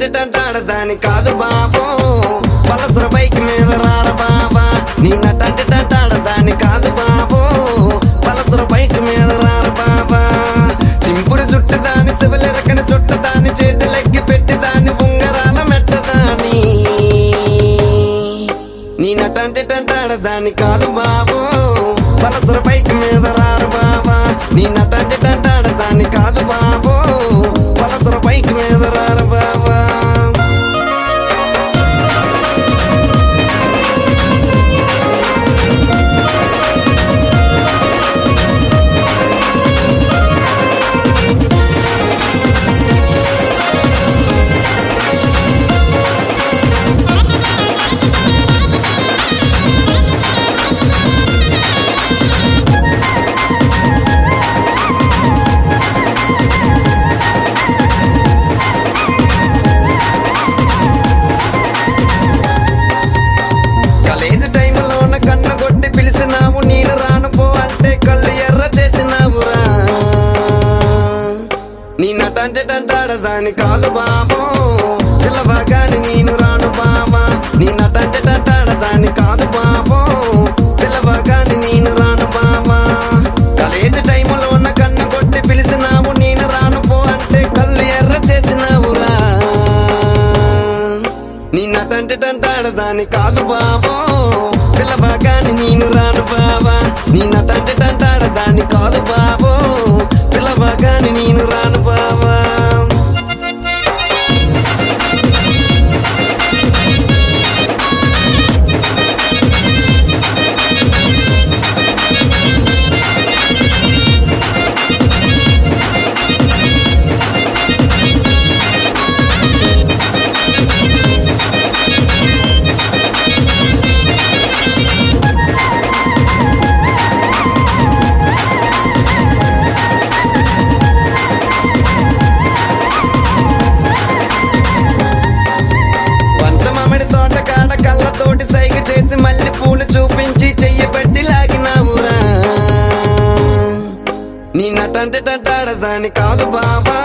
నటంటి దాని కాదు బాబో. పలసర బైక్ మీద రార బాబా. నీ నటంటి దాని కాదు బాబో. పలసర బైక్ మీద రార బాబా. సింపురు చుట్టదాని శివలెరకన చుట్టదాని చేతులెక్కి పెట్టి దాని ఉంగరాల మెట్టదాని నీ నటంటి దాని కాదు బాబో. పలసర బైక్ మీద రారు బాబా. నీ నటంటి టంటాడదాని కాదు బాబో పిల్లవగాని నేను రాను బావా. నీ నటంటే టంటాడదాని కాదు బాబో పిల్లవగాని నేను రాను బావా. బాబా టైంలో ఉన్న కన్ను కొట్టి పిలిచినావు నేను రాను పో అంటే కళ్ళు ఎర్ర చేసినావురా. నీ నటంటి టంటాడదాని కాదు బాబో పిల్లబాగాని నేను రాను బావా. నీ నటంటే కాదు బాబా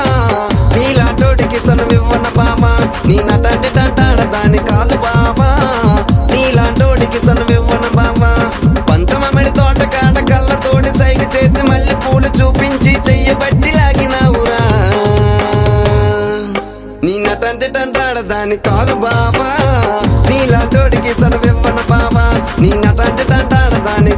నీలాంటోడికి సనువివ్వన బాబా నీ నా నటంటే టంటాడదాని కాదు బాబా నీలాంటోడికి సనువివ్వన బాబా పంచమడి తోట కాడ కళ్ళతోటి సైగ చేసి మళ్ళీ పూలు చూపించి చెయ్యబట్టి లాగినావురా. నీ నటంటే టంటాడదాని కాదు బాబా నీలాంటోడికి సనువివ్వన బాబా నీ నటంటే తంటాడదాన్ని